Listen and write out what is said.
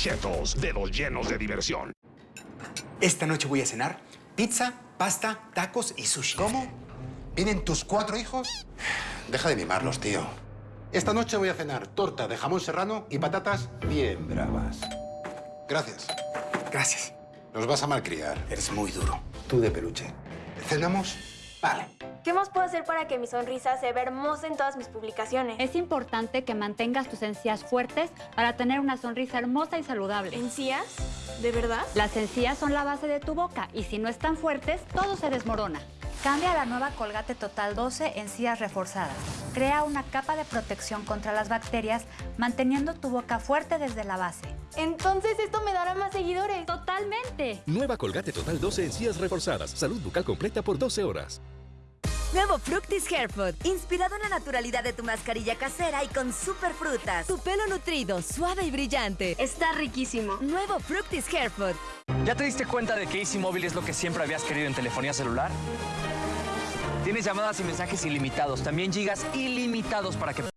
Chetos, dedos llenos de diversión. Esta noche voy a cenar pizza, pasta, tacos y sushi. ¿Cómo? ¿Vienen tus cuatro hijos? Deja de mimarlos, tío. Esta noche voy a cenar torta de jamón serrano y patatas bien bravas. Gracias. Gracias. Nos vas a malcriar. Eres muy duro. Tú de peluche. ¿Cenamos? Vale. ¿Qué más puedo hacer para que mi sonrisa se vea hermosa en todas mis publicaciones? Es importante que mantengas tus encías fuertes para tener una sonrisa hermosa y saludable. ¿Encías? ¿De verdad? Las encías son la base de tu boca y si no están fuertes, todo se desmorona. Cambia la nueva Colgate Total 12 encías reforzadas. Crea una capa de protección contra las bacterias, manteniendo tu boca fuerte desde la base. Entonces esto me dará más seguidores. ¡Totalmente! Nueva Colgate Total 12 encías reforzadas. Salud bucal completa por 12 horas. Nuevo Fructis Hair Food, inspirado en la naturalidad de tu mascarilla casera y con super frutas. Tu pelo nutrido, suave y brillante. Está riquísimo. Nuevo Fructis Hair Food. ¿Ya te diste cuenta de que Easy Móvil es lo que siempre habías querido en telefonía celular? Tienes llamadas y mensajes ilimitados, también gigas ilimitados para que